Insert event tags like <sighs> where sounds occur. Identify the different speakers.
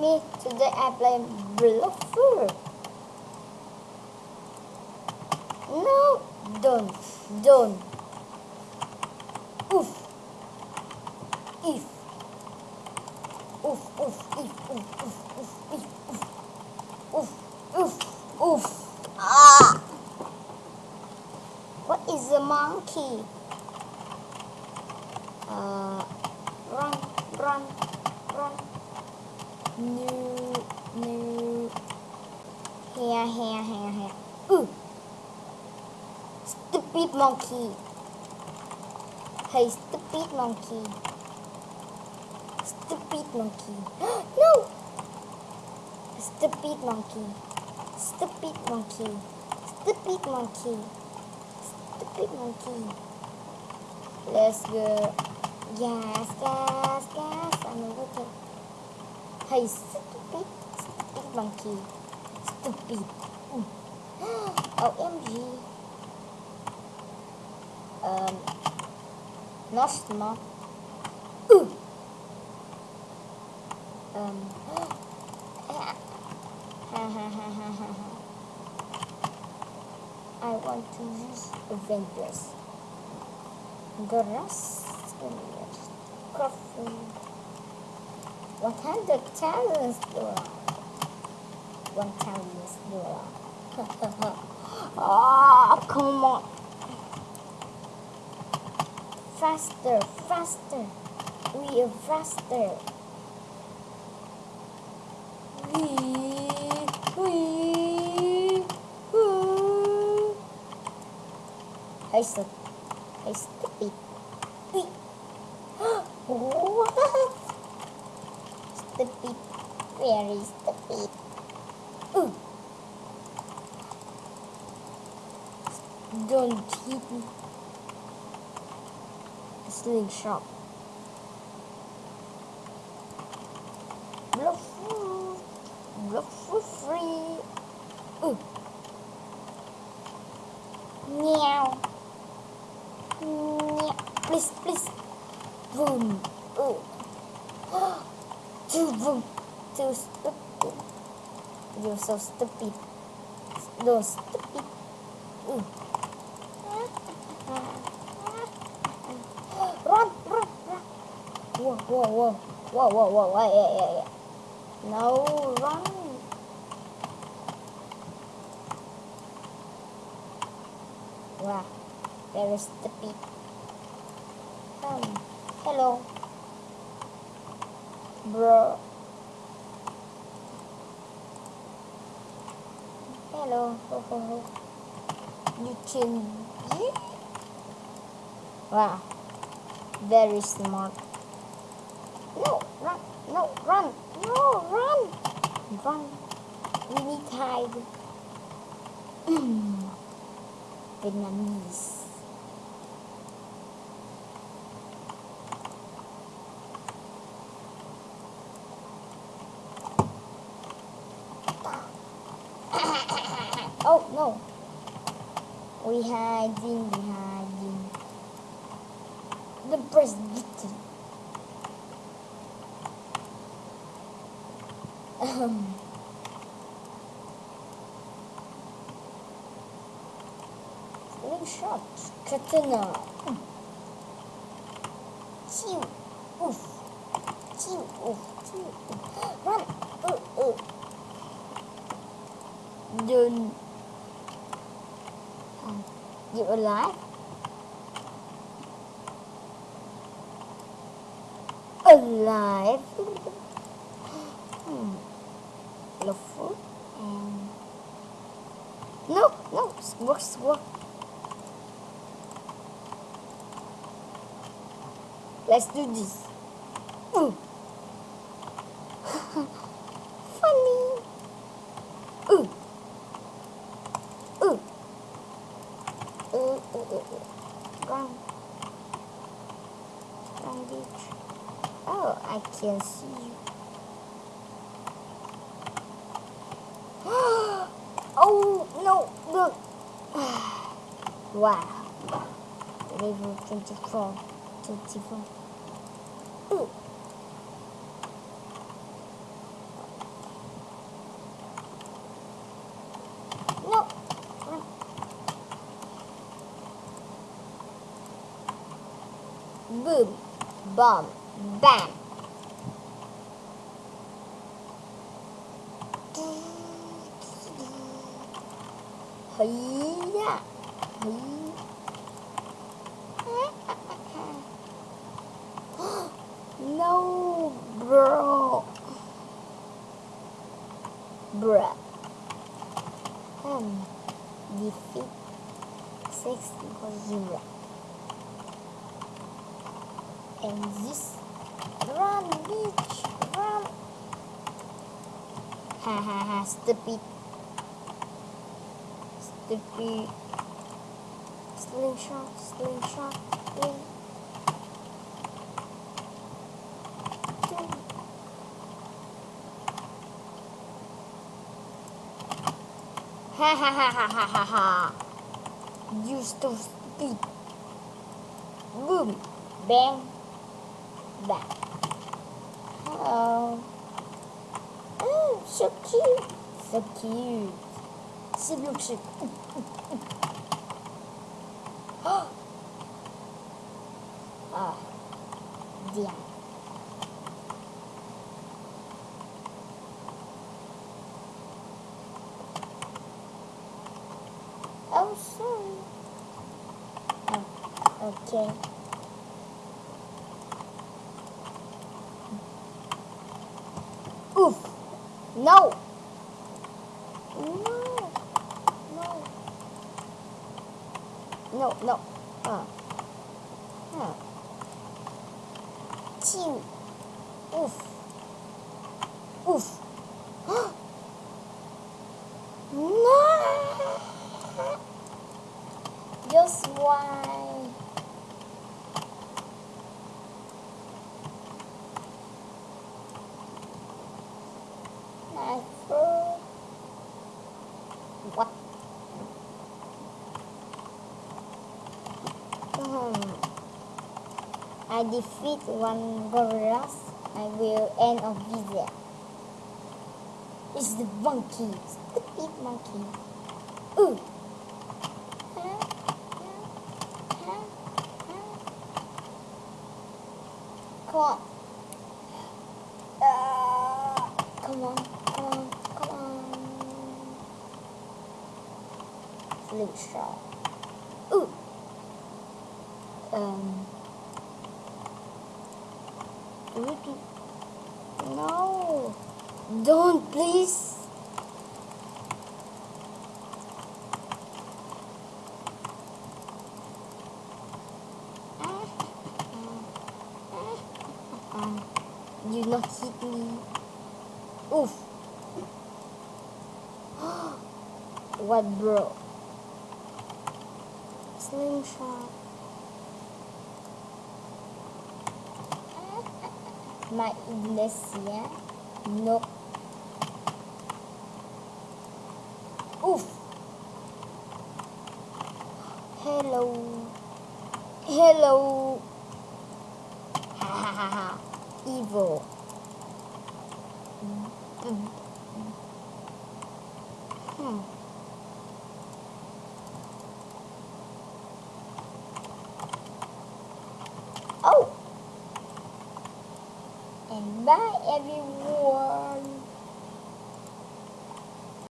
Speaker 1: me. Today I play Bluffer. No, don't, don't. Oof. If. Oof, oof, if, oof, oof, oof, if, oof. Oof, oof, oof. Ah! What is a monkey? Uh, run, run, run. No, no. Here, here, here, here. Ooh. Stupid monkey. Hey, stupid monkey. Stupid monkey. <gasps> no! Stupid monkey. Stupid monkey. Stupid monkey. Stupid monkey. Let's go. Gas, gas, gas. I'm looking. Hey, stupid, stupid monkey. Stupid. Mm. <gasps> OMG. Um, Nostma. Ooh. Um. <gasps> I want to use Avengers. Grass. Grass. 100 thousands dollars. 1,000 dollars. oh, come on. Faster, faster. We are faster. We, we, woo. Hey, hey, stupid. Stupid. the stupid. Ooh. Don't hit me. Slingshot. Bluff. Bluff for free. Ooh. Meow. Meow. Please, please. Boom. Ooh. Too boom. Too stupid. You're so stupid. No stupid. Ooh. Run, run, run. Whoa, whoa, whoa. Whoa, whoa, whoa. Yeah, yeah, yeah, yeah. No, run. Wow, very stupid. Um, hello. Bro. Hello. Ho. You can... Wow. Very smart. No, run. No, run. No, run. Run. We need hide. <clears throat> Vietnamese. Oh no. We hiding. The president. Um. Slingshot. Katana. Chew. Oof. Chew. Oof. Chew. Run. Uh, uh. Don't. You alive? Alive? Hmm. Lawful and no, no, work, work. Let's do this. I can't see you. <gasps> oh, no, look. <sighs> wow. Level 24. 24. Ooh. boom, bomb, bam. Hiya, <gasps> no, bro. Bruh. Um, defeat six equals zero. And this run, bitch, run. Ha ha ha, stupid. Stupid. Slingshot, slingshot, sling. Ha ha ha ha ha ha ha. You so stupid. Boom. Bang. Bang. Hello. Oh, so cute. So cute. See, look, see. ah. Damn. Oh, sorry. Oh, okay. Oof. No. No. No, no. Uh. Huh. Chew. Oof. Oof. <gasps> no. Just why? Never. What? I defeat one gorillas. I will end of video. It's the monkey. Stupid monkey. Ooh. Come on. Uh, come on, come on, come on. Slingshot. Um. No. Don't, please. You not hit me. Oof. <gasps> what, bro? Slingshot. My iglesia. No. Oof. Hello. Hello. Ha ha ha. Evil. Hmm. Bye everyone.